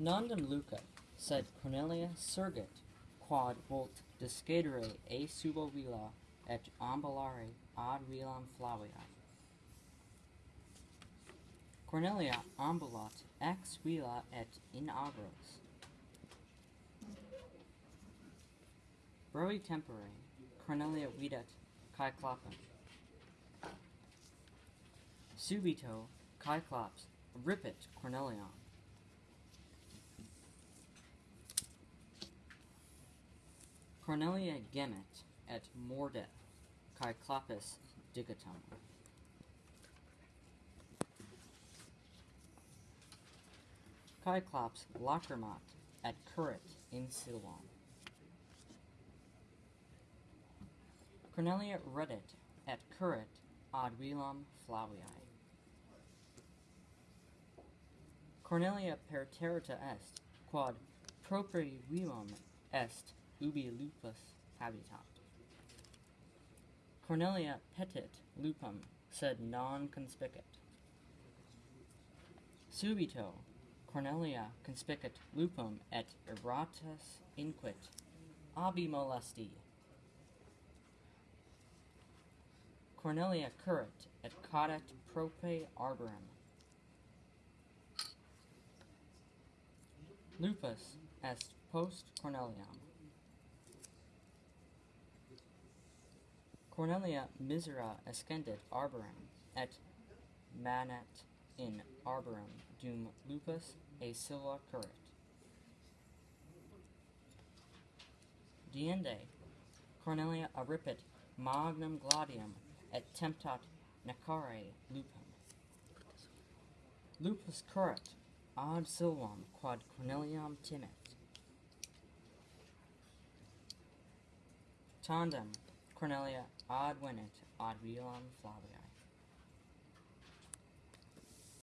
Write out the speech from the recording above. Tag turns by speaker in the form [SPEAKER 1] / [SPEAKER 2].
[SPEAKER 1] Nondum Luca, sed Cornelia surgit, quod volt discedere e subo villa, et ambulare ad villam flavia. Cornelia ambulat ex villa et in agros. Broi tempore, Cornelia videt Cyclopem. Subito, Cyclops rippet Corneliam. Cornelia gemet et mordet Cyclopis digitum. Cyclops lacrimat at currit in Siloam. Cornelia reddit et currit ad villam Flaviae. Cornelia perterrita est, quod propri villam est ubi lupus habitat. Cornelia petit lupum, sed non conspicit. Subito Cornelia conspicit lupum et erratus inquit abi molesti. Cornelia currit et cadet prope arborum. Lupus est post Corneliam. Cornelia misera escendit arborum, et manet in arborum dum lupus a silla currit. Diende Cornelia arripit magnum gladium et temptat necare lupum. Lupus currit ad silvam quod Corneliam timet. Tandem Cornelia ad venit ad villam Flaviae.